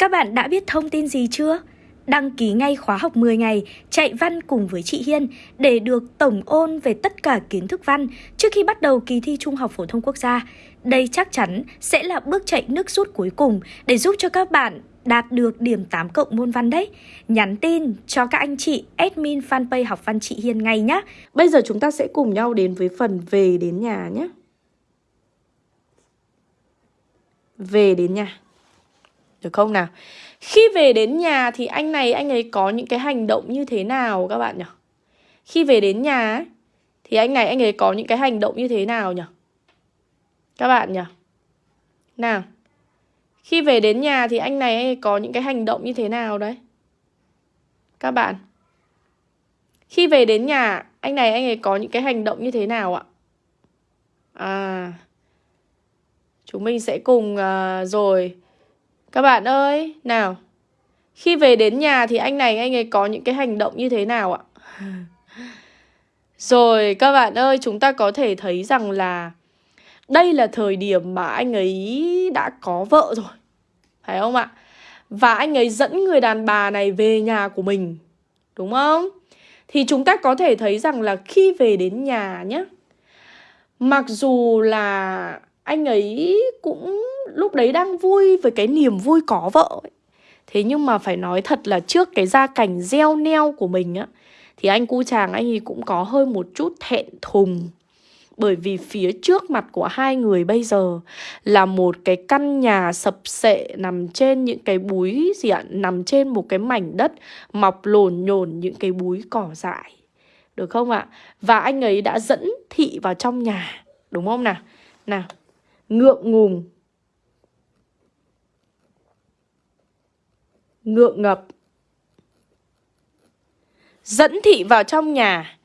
Các bạn đã biết thông tin gì chưa? Đăng ký ngay khóa học 10 ngày, chạy văn cùng với chị Hiên để được tổng ôn về tất cả kiến thức văn trước khi bắt đầu kỳ thi Trung học phổ thông quốc gia. Đây chắc chắn sẽ là bước chạy nước rút cuối cùng để giúp cho các bạn đạt được điểm 8 cộng môn văn đấy. Nhắn tin cho các anh chị, admin fanpage học văn chị Hiên ngay nhé. Bây giờ chúng ta sẽ cùng nhau đến với phần về đến nhà nhé. Về đến nhà. Được không nào? Khi về đến nhà thì anh này anh ấy có những cái hành động như thế nào các bạn nhỉ? Khi về đến nhà ấy, thì anh này anh ấy có những cái hành động như thế nào nhỉ? Các bạn nhỉ? Nào. Khi về đến nhà thì anh này anh ấy có những cái hành động như thế nào đấy? Các bạn. Khi về đến nhà, anh này anh ấy có những cái hành động như thế nào ạ? À. Chúng mình sẽ cùng uh, rồi các bạn ơi, nào Khi về đến nhà thì anh này anh ấy có những cái hành động như thế nào ạ? Rồi các bạn ơi, chúng ta có thể thấy rằng là Đây là thời điểm mà anh ấy đã có vợ rồi Phải không ạ? Và anh ấy dẫn người đàn bà này về nhà của mình Đúng không? Thì chúng ta có thể thấy rằng là khi về đến nhà nhé Mặc dù là anh ấy cũng lúc đấy đang vui với cái niềm vui có vợ ấy. Thế nhưng mà phải nói thật là trước cái gia cảnh gieo neo của mình á, Thì anh cu chàng anh ấy cũng có hơi một chút thẹn thùng Bởi vì phía trước mặt của hai người bây giờ Là một cái căn nhà sập sệ nằm trên những cái búi gì ạ, Nằm trên một cái mảnh đất mọc lồn nhồn những cái búi cỏ dại Được không ạ? Và anh ấy đã dẫn thị vào trong nhà Đúng không nào? Nào Ngượng ngùng ngượng ngập. Dẫn thị vào trong nhà.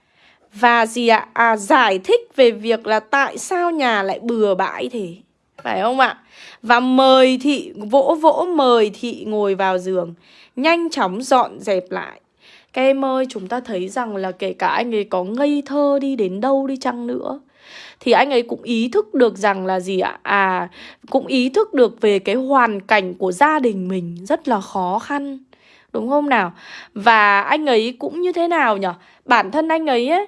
Và gì ạ? À, giải thích về việc là tại sao nhà lại bừa bãi thế. Phải không ạ? Và mời thị vỗ vỗ mời thị ngồi vào giường. Nhanh chóng dọn dẹp lại. Các em ơi chúng ta thấy rằng là kể cả anh ấy có ngây thơ đi đến đâu đi chăng nữa thì anh ấy cũng ý thức được rằng là gì ạ? À, cũng ý thức được về cái hoàn cảnh của gia đình mình rất là khó khăn. Đúng không nào? Và anh ấy cũng như thế nào nhở Bản thân anh ấy, ấy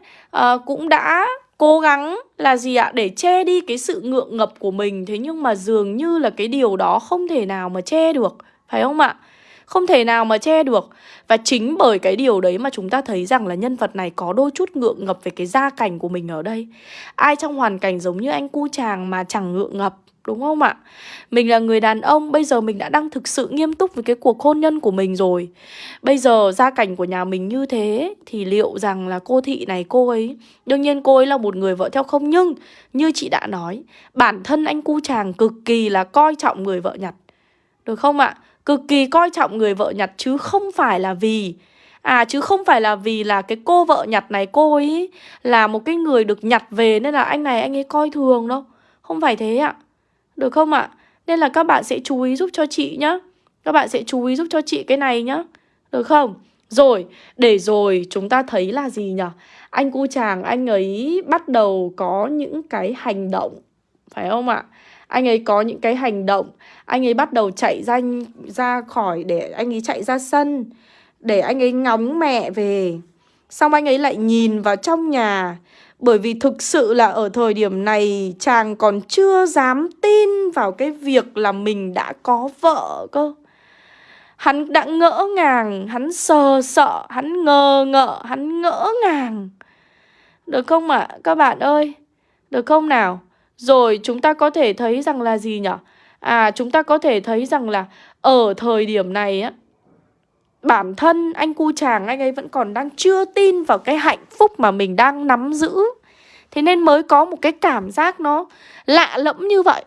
uh, cũng đã cố gắng là gì ạ? Để che đi cái sự ngượng ngập của mình. Thế nhưng mà dường như là cái điều đó không thể nào mà che được. Phải không ạ? Không thể nào mà che được Và chính bởi cái điều đấy mà chúng ta thấy rằng là nhân vật này có đôi chút ngượng ngập về cái gia cảnh của mình ở đây Ai trong hoàn cảnh giống như anh cu chàng mà chẳng ngượng ngập Đúng không ạ? Mình là người đàn ông, bây giờ mình đã đang thực sự nghiêm túc với cái cuộc hôn nhân của mình rồi Bây giờ gia cảnh của nhà mình như thế Thì liệu rằng là cô thị này cô ấy Đương nhiên cô ấy là một người vợ theo không Nhưng như chị đã nói Bản thân anh cu chàng cực kỳ là coi trọng người vợ nhặt Được không ạ? Cực kỳ coi trọng người vợ nhặt chứ không phải là vì À chứ không phải là vì là cái cô vợ nhặt này cô ấy là một cái người được nhặt về nên là anh này anh ấy coi thường đâu. Không phải thế ạ. Được không ạ? Nên là các bạn sẽ chú ý giúp cho chị nhá. Các bạn sẽ chú ý giúp cho chị cái này nhá. Được không? Rồi, để rồi chúng ta thấy là gì nhỉ? Anh cu chàng anh ấy bắt đầu có những cái hành động. Phải không ạ? Anh ấy có những cái hành động anh ấy bắt đầu chạy ra ra khỏi để anh ấy chạy ra sân để anh ấy ngóng mẹ về xong anh ấy lại nhìn vào trong nhà bởi vì thực sự là ở thời điểm này chàng còn chưa dám tin vào cái việc là mình đã có vợ cơ Hắn đã ngỡ ngàng, hắn sờ sợ, hắn ngờ ngợ, hắn ngỡ ngàng Được không ạ? À? Các bạn ơi Được không nào? Rồi, chúng ta có thể thấy rằng là gì nhỉ? À chúng ta có thể thấy rằng là ở thời điểm này á, Bản thân anh cu chàng anh ấy vẫn còn đang chưa tin vào cái hạnh phúc mà mình đang nắm giữ Thế nên mới có một cái cảm giác nó lạ lẫm như vậy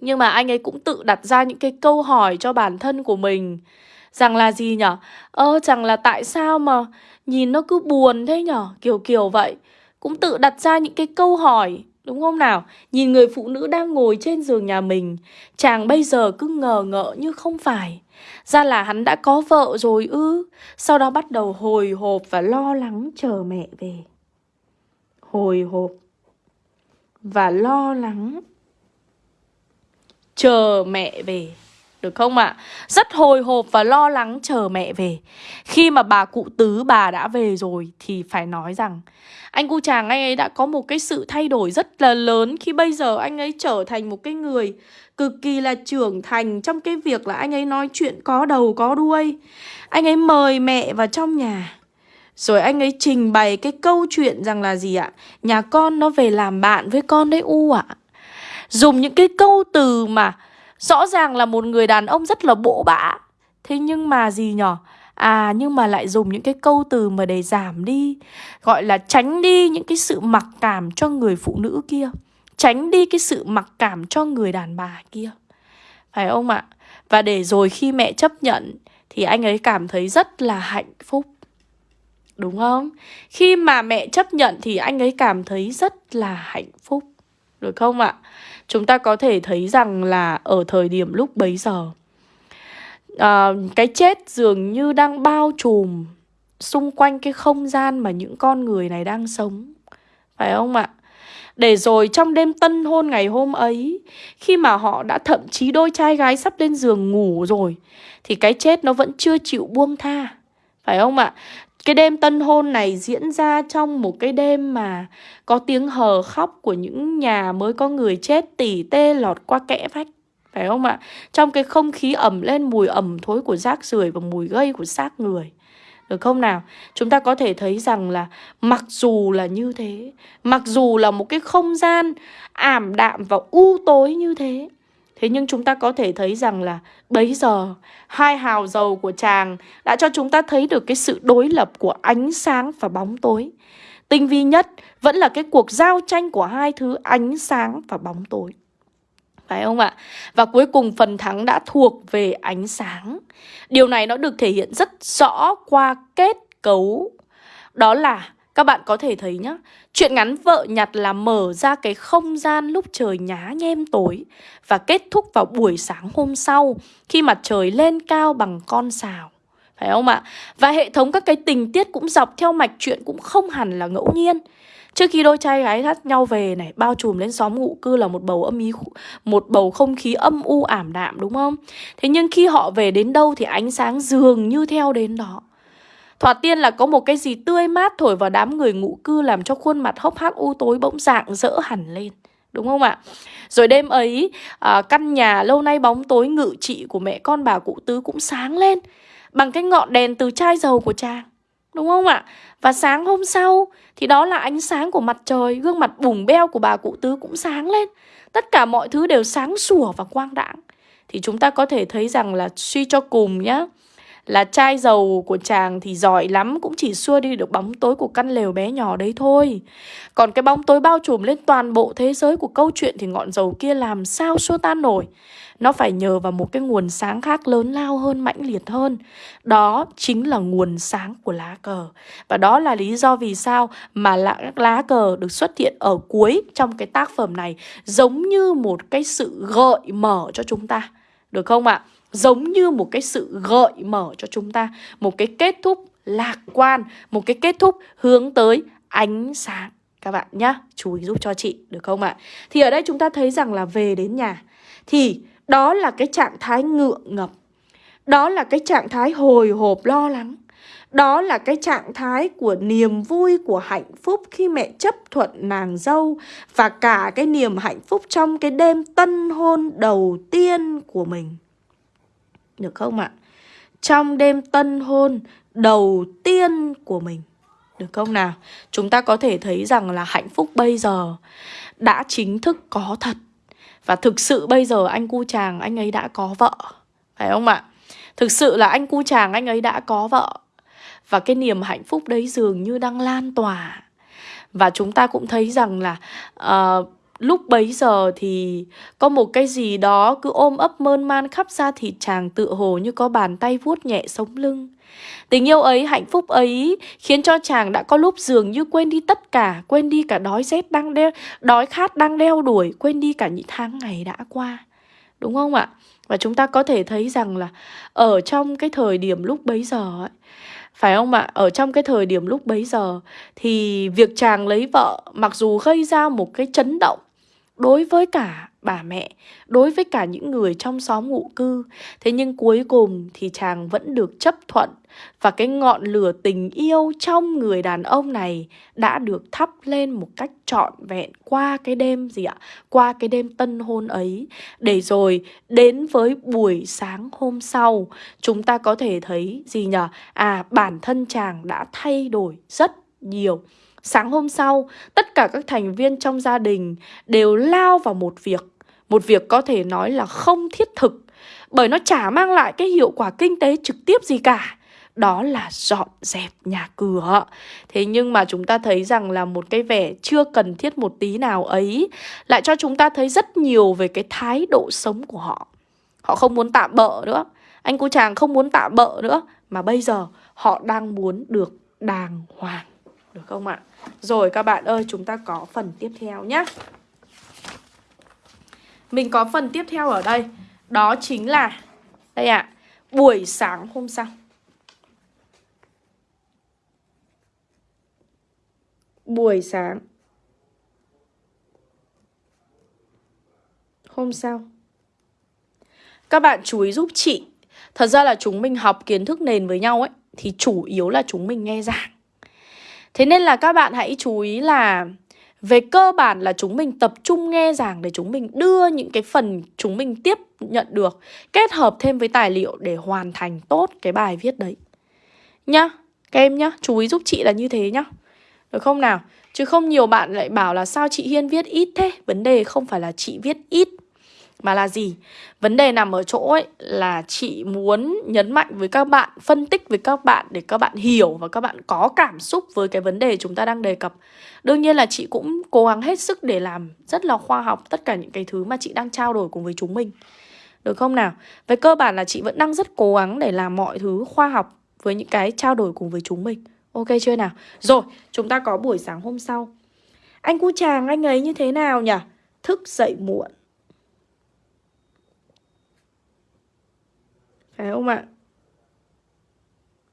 Nhưng mà anh ấy cũng tự đặt ra những cái câu hỏi cho bản thân của mình Rằng là gì nhở? Ơ, chẳng là tại sao mà nhìn nó cứ buồn thế nhở? Kiểu kiểu vậy Cũng tự đặt ra những cái câu hỏi Đúng không nào? Nhìn người phụ nữ đang ngồi trên giường nhà mình, Chàng bây giờ cứ ngờ ngợ như không phải. Ra là hắn đã có vợ rồi ư? Sau đó bắt đầu hồi hộp và lo lắng chờ mẹ về. Hồi hộp Và lo lắng Chờ mẹ về được không ạ? À? Rất hồi hộp và lo lắng chờ mẹ về Khi mà bà cụ tứ, bà đã về rồi Thì phải nói rằng, Anh cu chàng anh ấy đã có một cái sự thay đổi rất là lớn Khi bây giờ anh ấy trở thành một cái người Cực kỳ là trưởng thành Trong cái việc là anh ấy nói chuyện có đầu, có đuôi Anh ấy mời mẹ vào trong nhà rồi anh ấy trình bày cái câu chuyện rằng là gì ạ? Nhà con nó về làm bạn với con đấy U ạ. Dùng những cái câu từ mà Rõ ràng là một người đàn ông rất là bỗ bã. Thế nhưng mà gì nhở? À nhưng mà lại dùng những cái câu từ mà để giảm đi. Gọi là tránh đi những cái sự mặc cảm cho người phụ nữ kia. Tránh đi cái sự mặc cảm cho người đàn bà kia. Phải không ạ? Và để rồi khi mẹ chấp nhận, Thì anh ấy cảm thấy rất là hạnh phúc. Đúng không? Khi mà mẹ chấp nhận, thì anh ấy cảm thấy rất là hạnh phúc. Được không ạ? Chúng ta có thể thấy rằng là ở thời điểm lúc bấy giờ à, cái chết dường như đang bao trùm xung quanh cái không gian mà những con người này đang sống phải không ạ để rồi trong đêm tân hôn ngày hôm ấy Khi mà họ đã thậm chí đôi trai gái sắp lên giường ngủ rồi Thì cái chết nó vẫn chưa chịu buông tha Phải không ạ? Cái đêm tân hôn này diễn ra trong một cái đêm mà có tiếng hờ khóc của những nhà mới có người chết tỉ tê lọt qua kẽ vách. Phải không ạ? Trong cái không khí ẩm lên mùi ẩm thối của rác rưởi và mùi gây của xác người. Được không nào? Chúng ta có thể thấy rằng là mặc dù là như thế, mặc dù là một cái không gian ảm đạm và u tối như thế, Thế nhưng chúng ta có thể thấy rằng là bấy giờ, hai hào dầu của chàng đã cho chúng ta thấy được cái sự đối lập của ánh sáng và bóng tối. Tinh vi nhất vẫn là cái cuộc giao tranh của hai thứ ánh sáng và bóng tối. Phải không ạ? Và cuối cùng phần thắng đã thuộc về ánh sáng. Điều này nó được thể hiện rất rõ qua kết cấu. Đó là các bạn có thể thấy nhá, Chuyện ngắn vợ nhặt là mở ra cái không gian lúc trời nhá nhem tối Và kết thúc vào buổi sáng hôm sau Khi mặt trời lên cao bằng con sào Phải không ạ? Và hệ thống các cái tình tiết cũng dọc theo mạch chuyện cũng không hẳn là ngẫu nhiên Trước khi đôi trai gái thắt nhau về này, Bao trùm lên xóm ngụ cư là một bầu âm ý Một bầu không khí âm u ảm đạm, đúng không? Thế nhưng khi họ về đến đâu thì ánh sáng dường như theo đến đó Thoạt tiên là có một cái gì tươi mát thổi vào đám người ngụ cư làm cho khuôn mặt hốc hác u tối bỗng dạng dỡ hẳn lên. Đúng không ạ? Rồi đêm ấy, à, căn nhà lâu nay bóng tối ngự trị của mẹ con bà cụ tứ cũng sáng lên bằng cái ngọn đèn từ chai dầu của chàng. Đúng không ạ? Và sáng hôm sau thì đó là ánh sáng của mặt trời, gương mặt bùng beo của bà cụ tứ cũng sáng lên. Tất cả mọi thứ đều sáng sủa và quang đãng. Thì chúng ta có thể thấy rằng là suy cho cùng nhá, là chai dầu của chàng thì giỏi lắm cũng chỉ xua đi được bóng tối của căn lều bé nhỏ đấy thôi. Còn cái bóng tối bao trùm lên toàn bộ thế giới của câu chuyện thì ngọn dầu kia làm sao xua tan nổi. Nó phải nhờ vào một cái nguồn sáng khác lớn lao hơn, mãnh liệt hơn. Đó chính là nguồn sáng của lá cờ. Và đó là lý do vì sao mà lá, lá cờ được xuất hiện ở cuối trong cái tác phẩm này giống như một cái sự gợi mở cho chúng ta. Được không ạ? Giống như một cái sự gợi mở cho chúng ta một cái kết thúc lạc quan một cái kết thúc hướng tới ánh sáng. Các bạn nhá chú ý giúp cho chị được không ạ? Thì ở đây chúng ta thấy rằng là về đến nhà thì đó là cái trạng thái ngượng ngập đó là cái trạng thái hồi hộp lo lắng đó là cái trạng thái của niềm vui, của hạnh phúc khi mẹ chấp thuận nàng dâu Và cả cái niềm hạnh phúc trong cái đêm tân hôn đầu tiên của mình được không ạ? Trong đêm tân hôn đầu tiên của mình Được không nào? Chúng ta có thể thấy rằng là hạnh phúc bây giờ đã chính thức có thật Và thực sự bây giờ anh cu chàng anh ấy đã có vợ Phải không ạ? Thực sự là anh cu chàng anh ấy đã có vợ Và cái niềm hạnh phúc đấy dường như đang lan tỏa Và chúng ta cũng thấy rằng là uh, Lúc bấy giờ thì có một cái gì đó cứ ôm ấp mơn man khắp da thịt chàng tự hồ như có bàn tay vuốt nhẹ sống lưng. Tình yêu ấy, hạnh phúc ấy khiến cho chàng đã có lúc dường như quên đi tất cả, quên đi cả đói rét đang đeo, đói khát đang đeo đuổi, quên đi cả những tháng ngày đã qua. Đúng không ạ? Và chúng ta có thể thấy rằng là ở trong cái thời điểm lúc bấy giờ ấy, phải không ạ? Ở trong cái thời điểm lúc bấy giờ thì việc chàng lấy vợ mặc dù gây ra một cái chấn động đối với cả bà mẹ đối với cả những người trong xóm ngụ cư. Thế nhưng cuối cùng thì chàng vẫn được chấp thuận và cái ngọn lửa tình yêu trong người đàn ông này đã được thắp lên một cách trọn vẹn qua cái đêm gì ạ? Qua cái đêm tân hôn ấy. Để rồi đến với buổi sáng hôm sau, chúng ta có thể thấy gì nhở? À, bản thân chàng đã thay đổi rất nhiều. Sáng hôm sau, tất cả các thành viên trong gia đình đều lao vào một việc. Một việc có thể nói là không thiết thực, bởi nó chả mang lại cái hiệu quả kinh tế trực tiếp gì cả. Đó là dọn dẹp nhà cửa. Thế nhưng mà chúng ta thấy rằng là một cái vẻ chưa cần thiết một tí nào ấy lại cho chúng ta thấy rất nhiều về cái thái độ sống của họ. Họ không muốn tạm bợ nữa. Anh cô chàng không muốn tạm bợ nữa. Mà bây giờ họ đang muốn được đàng hoàng. Được không ạ? Rồi các bạn ơi, chúng ta có phần tiếp theo nhé. Mình có phần tiếp theo ở đây. Đó chính là, đây ạ, à, buổi sáng hôm sau. Buổi sáng. Hôm sau. Các bạn chú ý giúp chị. Thật ra là chúng mình học kiến thức nền với nhau ấy. Thì chủ yếu là chúng mình nghe giảng Thế nên là các bạn hãy chú ý là về cơ bản là chúng mình tập trung nghe giảng để chúng mình đưa những cái phần chúng mình tiếp nhận được kết hợp thêm với tài liệu để hoàn thành tốt cái bài viết đấy. Nhá, các em nhá, chú ý giúp chị là như thế nhá. Được không nào? Chứ không nhiều bạn lại bảo là sao chị Hiên viết ít thế Vấn đề không phải là chị viết ít mà là gì? Vấn đề nằm ở chỗ ấy là chị muốn nhấn mạnh với các bạn, phân tích với các bạn để các bạn hiểu và các bạn có cảm xúc với cái vấn đề chúng ta đang đề cập. Đương nhiên là chị cũng cố gắng hết sức để làm rất là khoa học tất cả những cái thứ mà chị đang trao đổi cùng với chúng mình. Được không nào? Về cơ bản là chị vẫn đang rất cố gắng để làm mọi thứ khoa học với những cái trao đổi cùng với chúng mình. Ok chưa nào? Rồi, chúng ta có buổi sáng hôm sau. Anh cu chàng anh ấy như thế nào nhỉ? Thức dậy muộn Phải không ạ?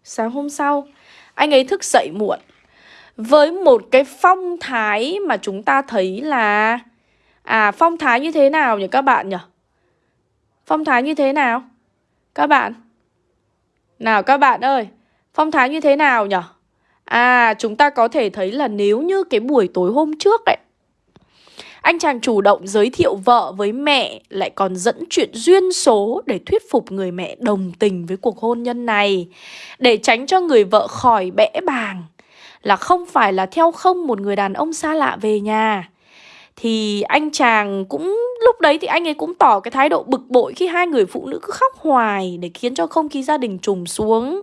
Sáng hôm sau, anh ấy thức dậy muộn với một cái phong thái mà chúng ta thấy là À phong thái như thế nào nhỉ các bạn nhỉ? Phong thái như thế nào? Các bạn Nào các bạn ơi Phong thái như thế nào nhỉ? À chúng ta có thể thấy là nếu như cái buổi tối hôm trước ấy anh chàng chủ động giới thiệu vợ với mẹ, lại còn dẫn chuyện duyên số để thuyết phục người mẹ đồng tình với cuộc hôn nhân này. Để tránh cho người vợ khỏi bẽ bàng là không phải là theo không một người đàn ông xa lạ về nhà. Thì anh chàng cũng lúc đấy thì anh ấy cũng tỏ cái thái độ bực bội khi hai người phụ nữ cứ khóc hoài để khiến cho không khí gia đình trùng xuống.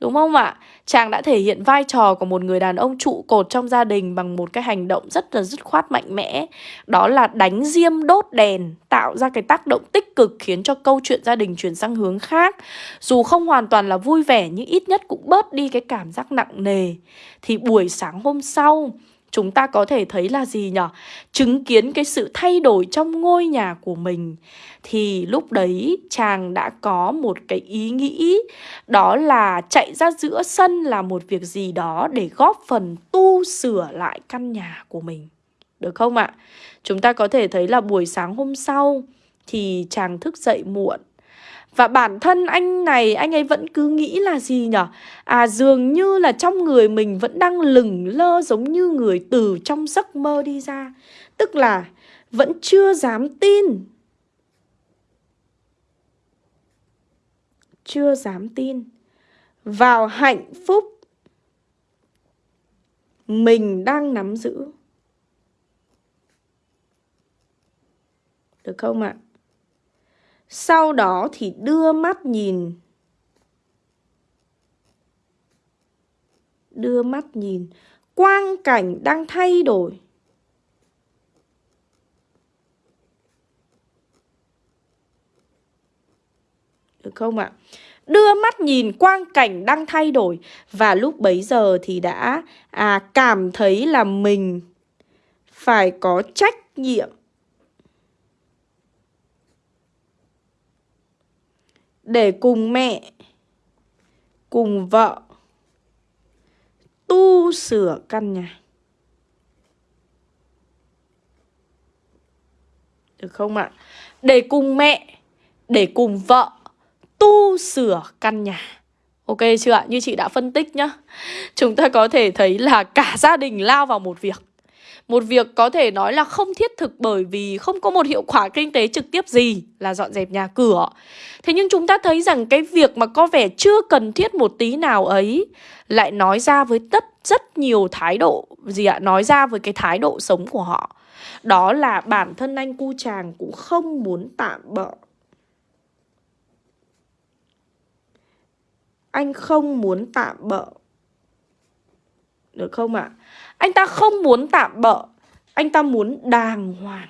Đúng không ạ? Chàng đã thể hiện vai trò của một người đàn ông trụ cột trong gia đình bằng một cái hành động rất là dứt khoát mạnh mẽ. Đó là đánh diêm đốt đèn, tạo ra cái tác động tích cực khiến cho câu chuyện gia đình chuyển sang hướng khác. Dù không hoàn toàn là vui vẻ nhưng ít nhất cũng bớt đi cái cảm giác nặng nề. Thì buổi sáng hôm sau, chúng ta có thể thấy là gì nhở Chứng kiến cái sự thay đổi trong ngôi nhà của mình thì lúc đấy chàng đã có một cái ý nghĩ, đó là chạy ra giữa sân là một việc gì đó để góp phần tu sửa lại căn nhà của mình. Được không ạ? Chúng ta có thể thấy là buổi sáng hôm sau thì chàng thức dậy muộn và bản thân anh này, anh ấy vẫn cứ nghĩ là gì nhở? À dường như là trong người mình vẫn đang lừng lơ giống như người từ trong giấc mơ đi ra. Tức là vẫn chưa dám tin. Chưa dám tin. Vào hạnh phúc Mình đang nắm giữ. Được không ạ? Sau đó thì đưa mắt nhìn. Đưa mắt nhìn. Quang cảnh đang thay đổi. Được không ạ? Đưa mắt nhìn quang cảnh đang thay đổi. Và lúc bấy giờ thì đã à, cảm thấy là mình phải có trách nhiệm. Để cùng mẹ, cùng vợ tu sửa căn nhà. Được không ạ? Để cùng mẹ, để cùng vợ tu sửa căn nhà. Ok chưa ạ? Như chị đã phân tích nhá. Chúng ta có thể thấy là cả gia đình lao vào một việc. Một việc có thể nói là không thiết thực bởi vì không có một hiệu quả kinh tế trực tiếp gì, là dọn dẹp nhà cửa. Thế nhưng chúng ta thấy rằng cái việc mà có vẻ chưa cần thiết một tí nào ấy lại nói ra với tất, rất nhiều thái độ, gì ạ? Nói ra với cái thái độ sống của họ. Đó là bản thân anh cu chàng cũng không muốn tạm bỡ Anh không muốn tạm bỡ được không ạ? À? Anh ta không muốn tạm bỡ Anh ta muốn đàng hoàng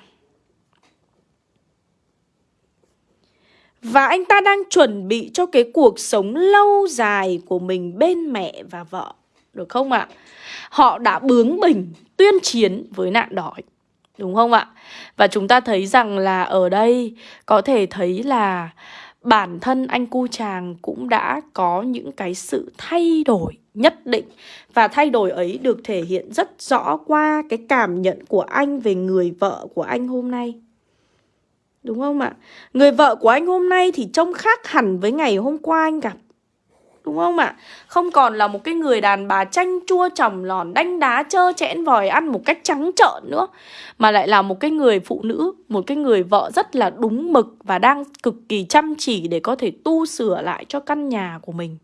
Và anh ta đang chuẩn bị cho cái cuộc sống lâu dài của mình bên mẹ và vợ, Được không ạ? À? Họ đã bướng bỉnh, tuyên chiến với nạn đói, Đúng không ạ? Và chúng ta thấy rằng là ở đây có thể thấy là bản thân anh cu chàng cũng đã có những cái sự thay đổi nhất định và thay đổi ấy được thể hiện rất rõ qua cái cảm nhận của anh về người vợ của anh hôm nay. Đúng không ạ? Người vợ của anh hôm nay thì trông khác hẳn với ngày hôm qua anh gặp. Đúng không ạ? Không còn là một cái người đàn bà chanh chua trầm lòn đanh đá trơ chẽn vòi ăn một cách trắng trợn nữa Mà lại là một cái người phụ nữ, một cái người vợ rất là đúng mực Và đang cực kỳ chăm chỉ để có thể tu sửa lại cho căn nhà của mình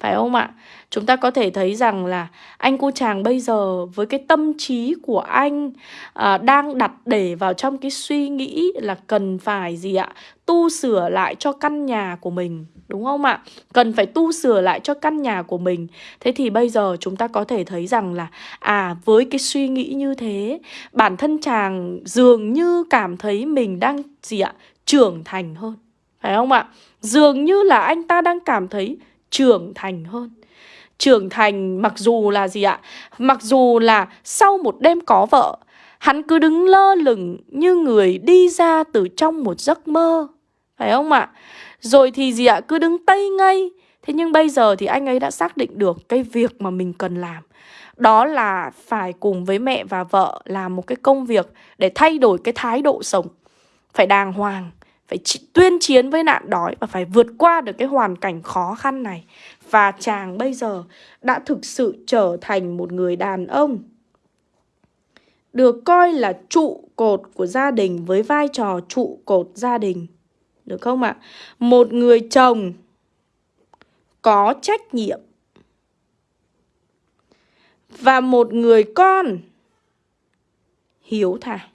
phải không ạ? Chúng ta có thể thấy rằng là anh cô chàng bây giờ với cái tâm trí của anh à, đang đặt để vào trong cái suy nghĩ là cần phải gì ạ? Tu sửa lại cho căn nhà của mình đúng không ạ? Cần phải tu sửa lại cho căn nhà của mình. Thế thì bây giờ chúng ta có thể thấy rằng là à với cái suy nghĩ như thế, bản thân chàng dường như cảm thấy mình đang gì ạ? trưởng thành hơn. Phải không ạ? Dường như là anh ta đang cảm thấy trưởng thành hơn. Trưởng thành mặc dù là gì ạ? Mặc dù là sau một đêm có vợ, hắn cứ đứng lơ lửng như người đi ra từ trong một giấc mơ. Phải không ạ? Rồi thì gì ạ? Cứ đứng tây ngay. thế nhưng bây giờ thì anh ấy đã xác định được cái việc mà mình cần làm. Đó là phải cùng với mẹ và vợ làm một cái công việc để thay đổi cái thái độ sống. Phải đàng hoàng phải tuyên chiến với nạn đói và phải vượt qua được cái hoàn cảnh khó khăn này. Và chàng bây giờ đã thực sự trở thành một người đàn ông, được coi là trụ cột của gia đình với vai trò trụ cột gia đình. Được không ạ? Một người chồng có trách nhiệm và một người con hiếu thảo.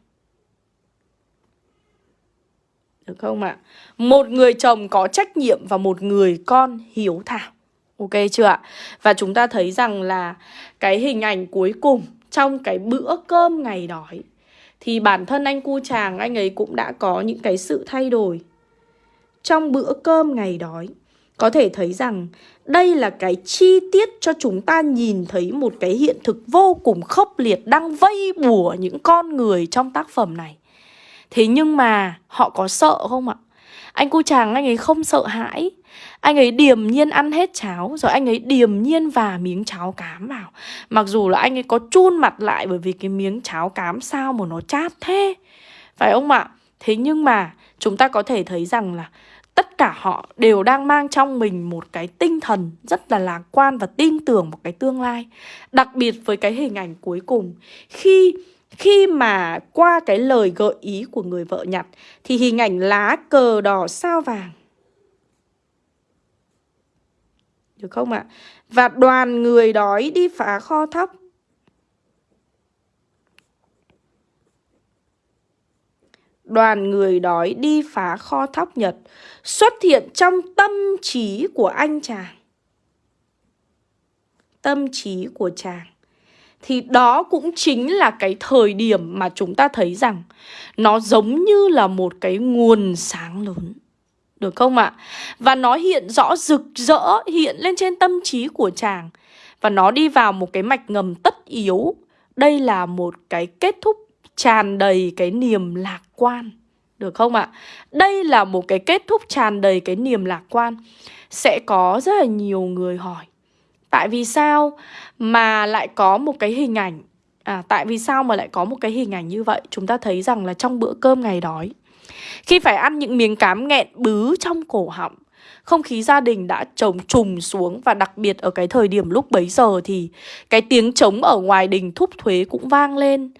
Được không ạ? Một người chồng có trách nhiệm và một người con hiếu thảo. Ok chưa ạ? Và chúng ta thấy rằng là cái hình ảnh cuối cùng trong cái bữa cơm ngày đói thì bản thân anh cu chàng, anh ấy cũng đã có những cái sự thay đổi. Trong bữa cơm ngày đói có thể thấy rằng đây là cái chi tiết cho chúng ta nhìn thấy một cái hiện thực vô cùng khốc liệt đang vây bùa những con người trong tác phẩm này. Thế nhưng mà họ có sợ không ạ? Anh cu chàng anh ấy không sợ hãi Anh ấy điềm nhiên ăn hết cháo, Rồi anh ấy điềm nhiên và miếng cháo cám vào Mặc dù là anh ấy có chun mặt lại Bởi vì cái miếng cháo cám sao mà nó chát thế Phải không ạ? Thế nhưng mà chúng ta có thể thấy rằng là Tất cả họ đều đang mang trong mình một cái tinh thần rất là lạc quan và tin tưởng một cái tương lai Đặc biệt với cái hình ảnh cuối cùng, Khi khi mà qua cái lời gợi ý của người vợ nhặt thì hình ảnh lá cờ đỏ sao vàng. Được không ạ? Và đoàn người đói đi phá kho thóc. Đoàn người đói đi phá kho thóc Nhật xuất hiện trong tâm trí của anh chàng. Tâm trí của chàng thì đó cũng chính là cái thời điểm mà chúng ta thấy rằng nó giống như là một cái nguồn sáng lớn. Được không ạ? Và nó hiện rõ rực rỡ, hiện lên trên tâm trí của chàng. Và nó đi vào một cái mạch ngầm tất yếu. Đây là một cái kết thúc tràn đầy cái niềm lạc quan. Được không ạ? Đây là một cái kết thúc tràn đầy cái niềm lạc quan. Sẽ có rất là nhiều người hỏi Tại vì sao mà lại có một cái hình ảnh À tại vì sao mà lại có một cái hình ảnh như vậy Chúng ta thấy rằng là trong bữa cơm ngày đói, Khi phải ăn những miếng cám nghẹn bứ trong cổ họng, không khí gia đình đã trồng trùng xuống và đặc biệt ở cái thời điểm lúc bấy giờ thì cái tiếng trống ở ngoài đình thúc thuế cũng vang lên.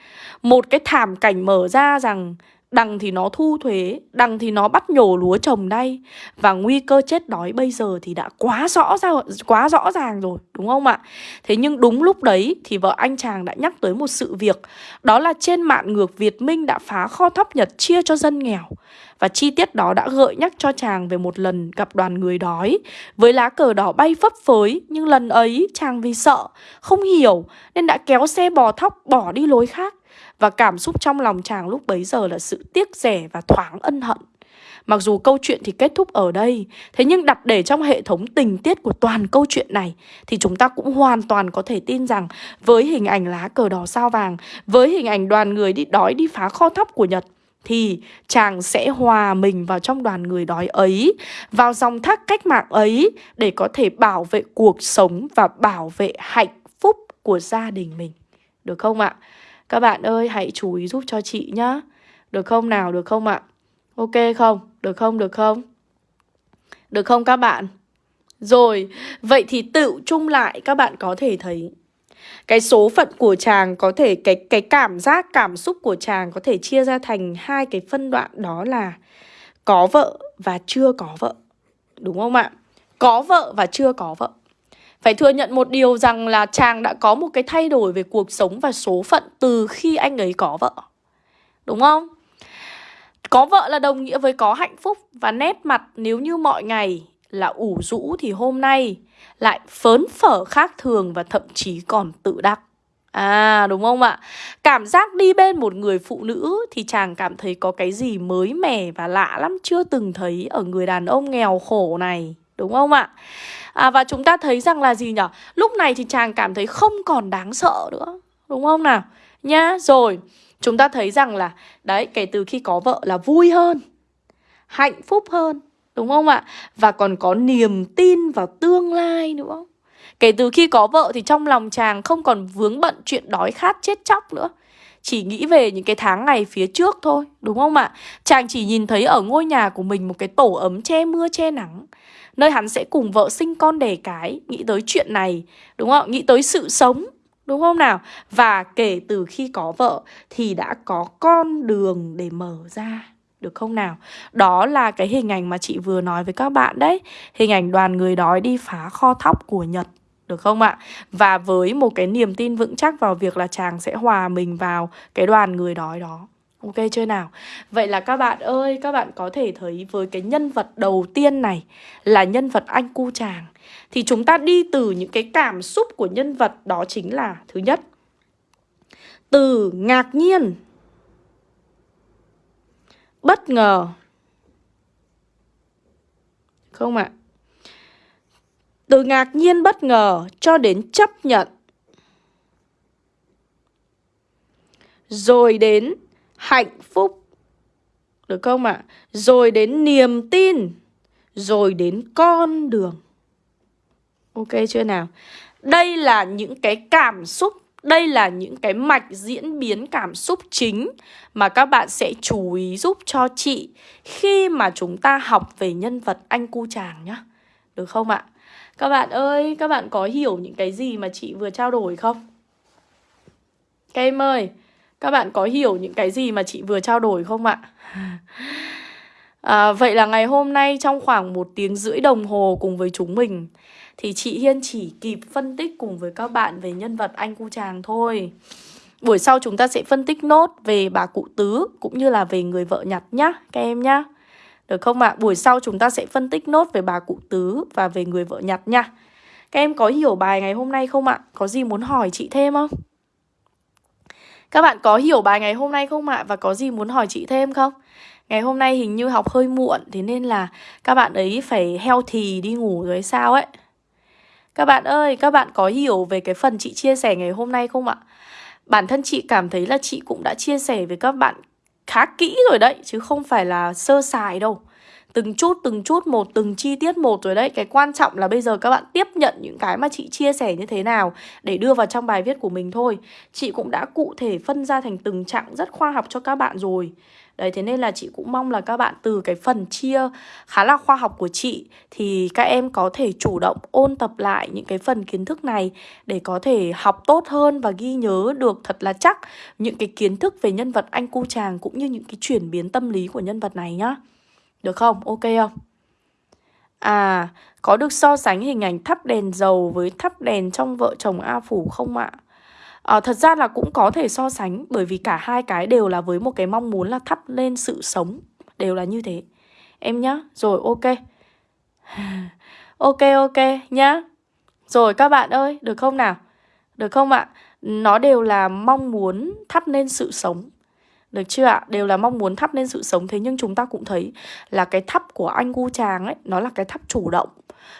Một cái thảm cảnh mở ra rằng Đằng thì nó thu thuế, đằng thì nó bắt nhổ lúa trồng đây. Và nguy cơ chết đói bây giờ thì đã quá rõ ra, quá rõ ràng rồi, đúng không ạ? Thế nhưng đúng lúc đấy thì vợ anh chàng đã nhắc tới một sự việc Đó là trên mạng ngược Việt Minh đã phá kho thóc Nhật chia cho dân nghèo. Và chi tiết đó đã gợi nhắc cho chàng về một lần gặp đoàn người đói Với lá cờ đỏ bay phấp phới. Nhưng lần ấy chàng vì sợ, không hiểu Nên đã kéo xe bò thóc bỏ đi lối khác và cảm xúc trong lòng chàng lúc bấy giờ là sự tiếc rẻ và thoáng ân hận Mặc dù câu chuyện thì kết thúc ở đây Thế nhưng đặt để trong hệ thống tình tiết của toàn câu chuyện này Thì chúng ta cũng hoàn toàn có thể tin rằng Với hình ảnh lá cờ đỏ sao vàng Với hình ảnh đoàn người đi đói đi phá kho thóc của Nhật thì chàng sẽ hòa mình vào trong đoàn người đói ấy, vào dòng thác cách mạng ấy để có thể bảo vệ cuộc sống và bảo vệ hạnh phúc của gia đình mình. Được không ạ? Các bạn ơi, hãy chú ý giúp cho chị nhá. Được không nào? Được không ạ? Ok không? Được không? Được không? Được không các bạn? Rồi, vậy thì tự chung lại các bạn có thể thấy cái số phận của chàng có thể, cái cái cảm giác, cảm xúc của chàng có thể chia ra thành hai cái phân đoạn, đó là có vợ và chưa có vợ. Đúng không ạ? Có vợ và chưa có vợ. Phải thừa nhận một điều rằng là chàng đã có một cái thay đổi về cuộc sống và số phận từ khi anh ấy có vợ. Đúng không? Có vợ là đồng nghĩa với có hạnh phúc và nét mặt nếu như mọi ngày là ủ rũ thì hôm nay lại phớn phở khác thường và thậm chí còn tự đắc. À đúng không ạ? Cảm giác đi bên một người phụ nữ thì chàng cảm thấy có cái gì mới mẻ và lạ lắm chưa từng thấy ở người đàn ông nghèo khổ này. Đúng không ạ? à, Và chúng ta thấy rằng là gì nhở Lúc này thì chàng cảm thấy không còn đáng sợ nữa Đúng không nào? Nhá, rồi Chúng ta thấy rằng là Đấy, kể từ khi có vợ là vui hơn Hạnh phúc hơn Đúng không ạ? Và còn có niềm tin vào tương lai nữa Kể từ khi có vợ thì trong lòng chàng không còn vướng bận chuyện đói khát chết chóc nữa chỉ nghĩ về những cái tháng ngày phía trước thôi, đúng không ạ? Chàng chỉ nhìn thấy ở ngôi nhà của mình một cái tổ ấm che mưa che nắng Nơi hắn sẽ cùng vợ sinh con đẻ cái Nghĩ tới chuyện này Đúng không? Nghĩ tới sự sống Đúng không nào? Và kể từ khi có vợ Thì đã có con đường để mở ra được không nào? Đó là cái hình ảnh mà chị vừa nói với các bạn đấy Hình ảnh đoàn người đói đi phá kho thóc của Nhật được không ạ? Và với một cái niềm tin vững chắc vào việc là chàng sẽ hòa mình vào cái đoàn người đói đó Ok chưa nào? Vậy là các bạn ơi, các bạn có thể thấy với cái nhân vật đầu tiên này là nhân vật anh cu chàng Thì chúng ta đi từ những cái cảm xúc của nhân vật đó chính là Thứ nhất Từ ngạc nhiên Bất ngờ Không ạ? À? Từ ngạc nhiên bất ngờ cho đến chấp nhận Rồi đến hạnh phúc Được không ạ? À? Rồi đến niềm tin Rồi đến con đường Ok chưa nào? Đây là những cái cảm xúc đây là những cái mạch diễn biến cảm xúc chính mà các bạn sẽ chú ý giúp cho chị khi mà chúng ta học về nhân vật anh cu chàng nhá. Được không ạ? Các bạn ơi, các bạn có hiểu những cái gì mà chị vừa trao đổi không? Các em ơi, các bạn có hiểu những cái gì mà chị vừa trao đổi không ạ? À, vậy là ngày hôm nay trong khoảng một tiếng rưỡi đồng hồ cùng với chúng mình Thì chị Hiên chỉ kịp phân tích cùng với các bạn về nhân vật anh cu chàng thôi Buổi sau chúng ta sẽ phân tích nốt về bà cụ tứ cũng như là về người vợ nhặt nhá các em nhá được không ạ? À? Buổi sau chúng ta sẽ phân tích nốt về bà cụ tứ và về người vợ nhặt nha Các em có hiểu bài ngày hôm nay không ạ? Có gì muốn hỏi chị thêm không? Các bạn có hiểu bài ngày hôm nay không ạ? Và có gì muốn hỏi chị thêm không? Ngày hôm nay hình như học hơi muộn Thế nên là các bạn ấy phải heo thì đi ngủ rồi sao ấy Các bạn ơi, các bạn có hiểu về cái phần chị chia sẻ ngày hôm nay không ạ? Bản thân chị cảm thấy là chị cũng đã chia sẻ với các bạn khá kỹ rồi đấy, Chứ không phải là sơ sài đâu. Từng chút từng chút một, từng chi tiết một rồi đấy. Cái quan trọng là bây giờ các bạn tiếp nhận những cái mà chị chia sẻ như thế nào để đưa vào trong bài viết của mình thôi. Chị cũng đã cụ thể phân ra thành từng chặng rất khoa học cho các bạn rồi. Đấy thế nên là chị cũng mong là các bạn từ cái phần chia khá là khoa học của chị thì các em có thể chủ động ôn tập lại những cái phần kiến thức này để có thể học tốt hơn và ghi nhớ được thật là chắc những cái kiến thức về nhân vật anh cu chàng cũng như những cái chuyển biến tâm lý của nhân vật này nhá. Được không? Ok không? À, có được so sánh hình ảnh thắp đèn dầu với thắp đèn trong vợ chồng A Phủ không ạ? À, Ờ, thật ra là cũng có thể so sánh bởi vì cả hai cái đều là với một cái mong muốn là thắp lên sự sống Đều là như thế Em nhá, rồi ok Ok ok nhá Rồi các bạn ơi, được không nào? Được không ạ? Nó đều là mong muốn thắp lên sự sống được chưa ạ? Đều là mong muốn thắp lên sự sống Thế nhưng chúng ta cũng thấy là cái thắp của anh Gu Tràng ấy Nó là cái thắp chủ động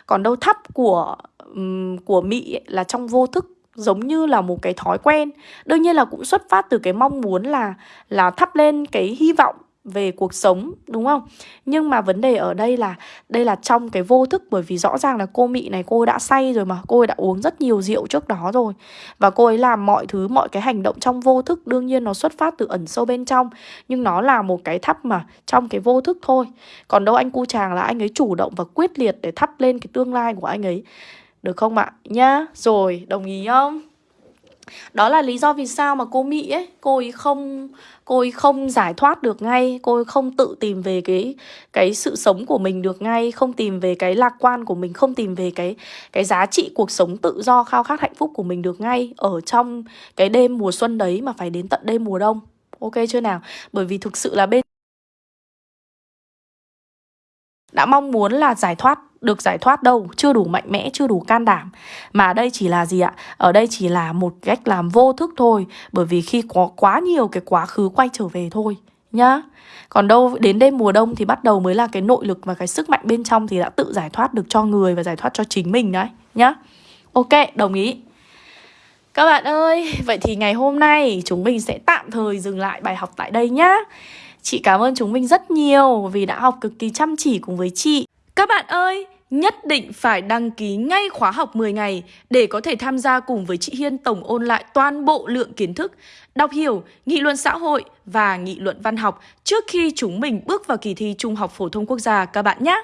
Còn đâu thắp của um, của Mỹ ấy, là trong vô thức giống như là một cái thói quen. Đương nhiên là cũng xuất phát từ cái mong muốn là là thắp lên cái hy vọng về cuộc sống, đúng không? Nhưng mà vấn đề ở đây là đây là trong cái vô thức, bởi vì rõ ràng là cô mị này, cô ấy đã say rồi mà, cô ấy đã uống rất nhiều rượu trước đó rồi. Và cô ấy làm mọi thứ, mọi cái hành động trong vô thức, đương nhiên nó xuất phát từ ẩn sâu bên trong. Nhưng nó là một cái thắp mà, trong cái vô thức thôi. Còn đâu anh cu chàng là anh ấy chủ động và quyết liệt để thắp lên cái tương lai của anh ấy được không ạ? Nhá, rồi, đồng ý không? Đó là lý do vì sao mà cô Mỹ ấy, cô ấy không cô ấy không giải thoát được ngay, cô ấy không tự tìm về cái cái sự sống của mình được ngay, không tìm về cái lạc quan của mình, không tìm về cái cái giá trị cuộc sống tự do khao khát hạnh phúc của mình được ngay ở trong cái đêm mùa xuân đấy mà phải đến tận đêm mùa đông. Ok chưa nào? Bởi vì thực sự là bên đã mong muốn là giải thoát được giải thoát đâu chưa đủ mạnh mẽ chưa đủ can đảm. Mà đây chỉ là gì ạ? Ở đây chỉ là một cách làm vô thức thôi bởi vì khi có quá nhiều cái quá khứ quay trở về thôi nhá. Còn đâu đến đêm mùa đông thì bắt đầu mới là cái nội lực và cái sức mạnh bên trong thì đã tự giải thoát được cho người và giải thoát cho chính mình đấy nhá. Ok đồng ý. Các bạn ơi, vậy thì ngày hôm nay chúng mình sẽ tạm thời dừng lại bài học tại đây nhá. Chị cảm ơn chúng mình rất nhiều vì đã học cực kỳ chăm chỉ cùng với chị. Các bạn ơi, nhất định phải đăng ký ngay khóa học 10 ngày để có thể tham gia cùng với chị Hiên tổng ôn lại toàn bộ lượng kiến thức, đọc hiểu, nghị luận xã hội và nghị luận văn học trước khi chúng mình bước vào kỳ thi Trung học phổ thông quốc gia các bạn nhé.